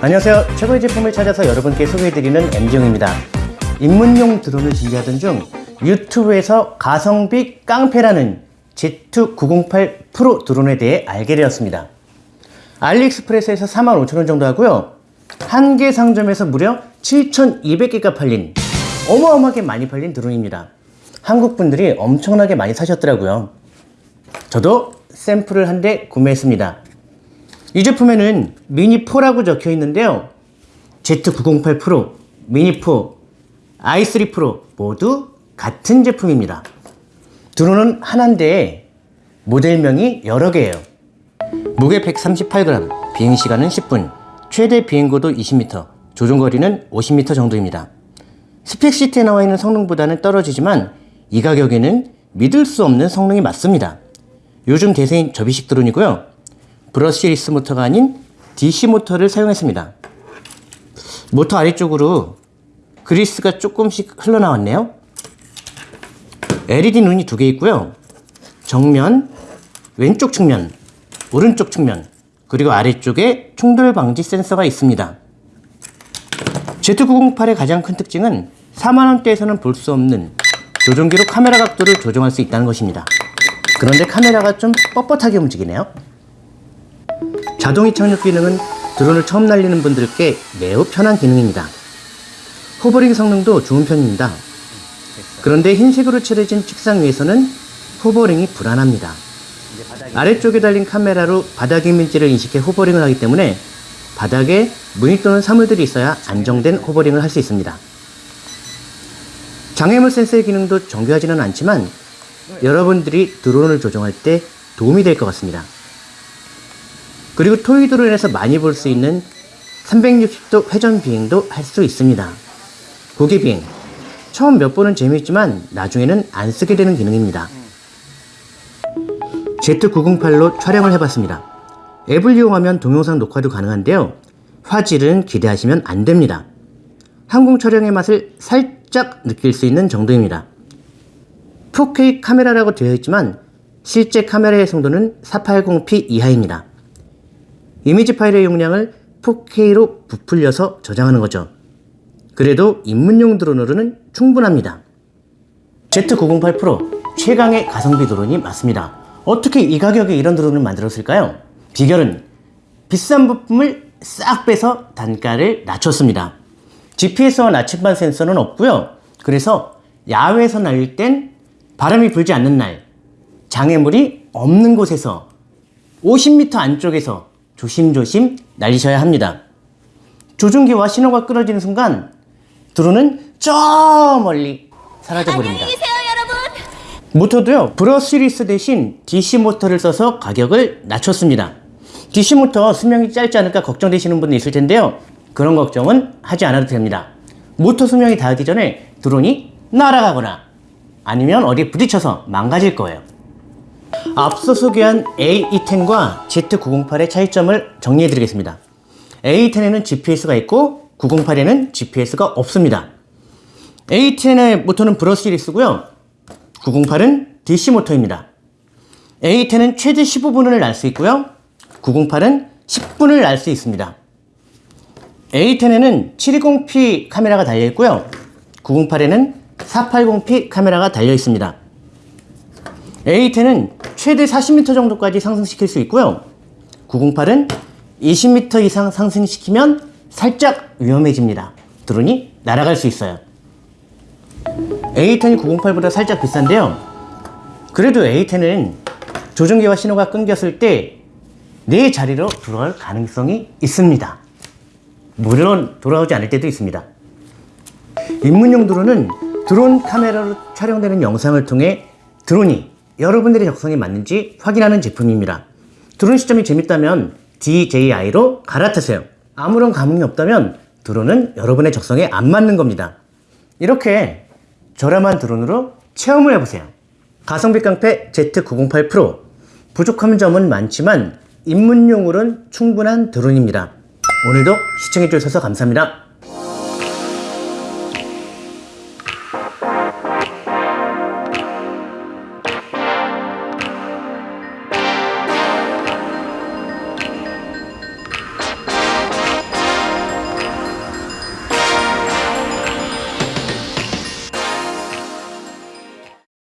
안녕하세요. 최고의 제품을 찾아서 여러분께 소개해드리는 MG용입니다. 입문용 드론을 준비하던 중 유튜브에서 가성비 깡패라는 Z908 프로 드론에 대해 알게 되었습니다. 알리익스프레스에서 45,000원 정도 하고요. 한 개 상점에서 무려 7,200개가 팔린 어마어마하게 많이 팔린 드론입니다. 한국 분들이 엄청나게 많이 사셨더라고요. 저도 샘플을 한 대 구매했습니다. 이 제품에는 미니4라고 적혀 있는데요. Z908 프로, 미니4, i3 프로 모두 같은 제품입니다. 드론은 하나인데 모델명이 여러 개예요. 무게 138g, 비행시간은 10분, 최대 비행고도 20m, 조종거리는 50m 정도입니다. 스펙시트에 나와 있는 성능보다는 떨어지지만 이 가격에는 믿을 수 없는 성능이 맞습니다. 요즘 대세인 접이식 드론이고요. 브러시리스 모터가 아닌 DC 모터를 사용했습니다. 모터 아래쪽으로 그리스가 조금씩 흘러나왔네요. LED 눈이 두 개 있고요. 정면, 왼쪽 측면, 오른쪽 측면, 그리고 아래쪽에 충돌 방지 센서가 있습니다. Z908의 가장 큰 특징은 4만원대에서는 볼 수 없는 조종기로 카메라 각도를 조정할 수 있다는 것입니다. 그런데 카메라가 좀 뻣뻣하게 움직이네요. 자동 이 착륙 기능은 드론을 처음 날리는 분들께 매우 편한 기능입니다. 호버링 성능도 좋은 편입니다. 그런데 흰색으로 칠해진 책상 위에서는 호버링이 불안합니다. 아래쪽에 달린 카메라로 바닥 이미지를 인식해 호버링을 하기 때문에 바닥에 무늬 또는 사물들이 있어야 안정된 호버링을 할 수 있습니다. 장애물 센서의 기능도 정교하지는 않지만 여러분들이 드론을 조종할 때 도움이 될 것 같습니다. 그리고 토이 드론에서 많이 볼 수 있는 360도 회전 비행도 할 수 있습니다. 고개 비행. 처음 몇 번은 재미있지만 나중에는 안 쓰게 되는 기능입니다. Z908로 촬영을 해봤습니다. 앱을 이용하면 동영상 녹화도 가능한데요. 화질은 기대하시면 안 됩니다. 항공 촬영의 맛을 살짝 느낄 수 있는 정도입니다. 4K 카메라라고 되어 있지만 실제 카메라의 성도는 480p 이하입니다. 이미지 파일의 용량을 4K로 부풀려서 저장하는 거죠. 그래도 입문용 드론으로는 충분합니다. Z908 프로 최강의 가성비 드론이 맞습니다. 어떻게 이 가격에 이런 드론을 만들었을까요? 비결은 비싼 부품을 싹 빼서 단가를 낮췄습니다. GPS와 나침반 센서는 없고요. 그래서 야외에서 날릴 땐 바람이 불지 않는 날, 장애물이 없는 곳에서 50m 안쪽에서 조심조심 날리셔야 합니다. 조종기와 신호가 끊어지는 순간 드론은 저 멀리 사라져 버립니다. 안녕히 계세요, 여러분. 모터도요 브러시리스 대신 DC 모터를 써서 가격을 낮췄습니다 DC 모터 수명이 짧지 않을까 걱정되시는 분도 있을 텐데요 그런 걱정은 하지 않아도 됩니다 모터 수명이 닿기 전에 드론이 날아가거나 아니면 어디 부딪혀서 망가질 거예요 앞서 소개한 A210과 Z908의 차이점을 정리해 드리겠습니다 A10에는 GPS가 있고 908에는 GPS가 없습니다 A10의 모터는 브러시리스고요 908은 DC 모터입니다. A10은 최대 15분을 날 수 있고요. 908은 10분을 날 수 있습니다. A10에는 720p 카메라가 달려 있고요. 908에는 480p 카메라가 달려 있습니다. A10은 최대 40m 정도까지 상승시킬 수 있고요. 908은 20m 이상 상승시키면 살짝 위험해집니다. 드론이 날아갈 수 있어요. A10이 908보다 살짝 비싼데요. 그래도 A10은 조종기와 신호가 끊겼을 때 내 자리로 돌아올 가능성이 있습니다. 물론 돌아오지 않을 때도 있습니다. 입문용 드론은 드론 카메라로 촬영되는 영상을 통해 드론이 여러분들의 적성에 맞는지 확인하는 제품입니다. 드론 시점이 재밌다면 DJI로 갈아타세요. 아무런 감흥이 없다면 드론은 여러분의 적성에 안 맞는 겁니다. 이렇게 저렴한 드론으로 체험을 해보세요. 가성비 깡패 Z908 프로 부족한 점은 많지만 입문용으로는 충분한 드론입니다. 오늘도 시청해주셔서 감사합니다.